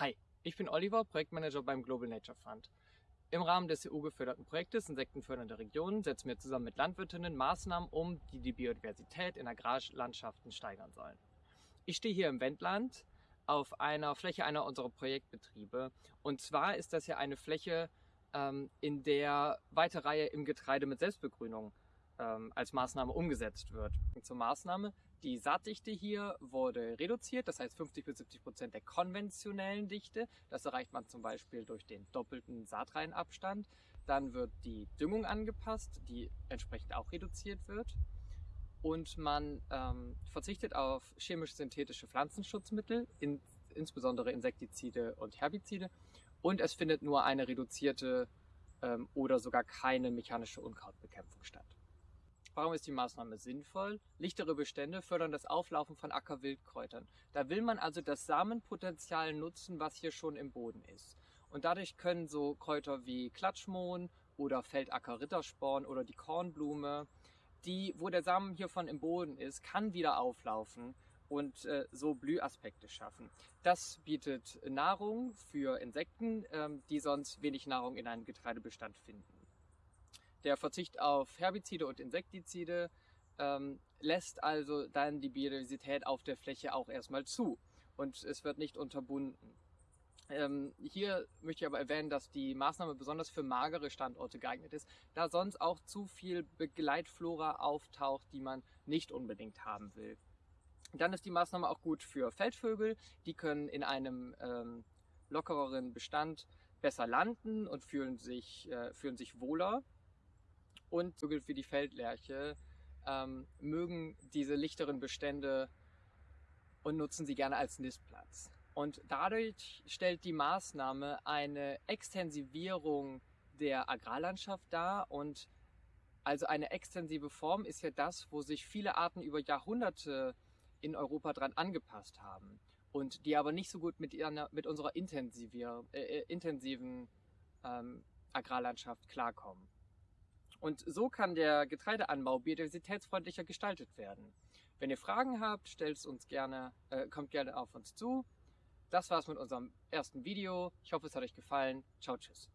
Hi, ich bin Oliver, Projektmanager beim Global Nature Fund. Im Rahmen des EU-geförderten Projektes Insektenfördernde Regionen setzen wir zusammen mit Landwirtinnen Maßnahmen um, die die Biodiversität in Agrarlandschaften steigern sollen. Ich stehe hier im Wendland auf einer Fläche einer unserer Projektbetriebe. Und zwar ist das ja eine Fläche, ähm, in der weite Reihe im Getreide mit Selbstbegrünung ähm, als Maßnahme umgesetzt wird. Und zur Maßnahme, die Saatdichte hier wurde reduziert, das heißt 50 bis 70 Prozent der konventionellen Dichte. Das erreicht man zum Beispiel durch den doppelten Saatreihenabstand. Dann wird die Düngung angepasst, die entsprechend auch reduziert wird. Und man ähm, verzichtet auf chemisch-synthetische Pflanzenschutzmittel, in, insbesondere Insektizide und Herbizide. Und es findet nur eine reduzierte ähm, oder sogar keine mechanische Unkrautbekämpfung statt. Warum ist die Maßnahme sinnvoll? Lichtere Bestände fördern das Auflaufen von Ackerwildkräutern. Da will man also das Samenpotenzial nutzen, was hier schon im Boden ist. Und dadurch können so Kräuter wie Klatschmohn oder Feldacker-Rittersporn oder die Kornblume, die, wo der Samen hiervon im Boden ist, kann wieder auflaufen und äh, so Blühaspekte schaffen. Das bietet Nahrung für Insekten, ähm, die sonst wenig Nahrung in einem Getreidebestand finden. Der Verzicht auf Herbizide und Insektizide ähm, lässt also dann die Biodiversität auf der Fläche auch erstmal zu und es wird nicht unterbunden. Ähm, hier möchte ich aber erwähnen, dass die Maßnahme besonders für magere Standorte geeignet ist, da sonst auch zu viel Begleitflora auftaucht, die man nicht unbedingt haben will. Dann ist die Maßnahme auch gut für Feldvögel. Die können in einem ähm, lockereren Bestand besser landen und fühlen sich, äh, fühlen sich wohler und Vögel wie die Feldlerche ähm, mögen diese lichteren Bestände und nutzen sie gerne als Nistplatz. Und dadurch stellt die Maßnahme eine Extensivierung der Agrarlandschaft dar und also eine extensive Form ist ja das, wo sich viele Arten über Jahrhunderte in Europa dran angepasst haben und die aber nicht so gut mit, ihrer, mit unserer intensiver, äh, äh, intensiven ähm, Agrarlandschaft klarkommen. Und so kann der Getreideanbau biodiversitätsfreundlicher gestaltet werden. Wenn ihr Fragen habt, stellt uns gerne, äh, kommt gerne auf uns zu. Das war's mit unserem ersten Video. Ich hoffe, es hat euch gefallen. Ciao, tschüss.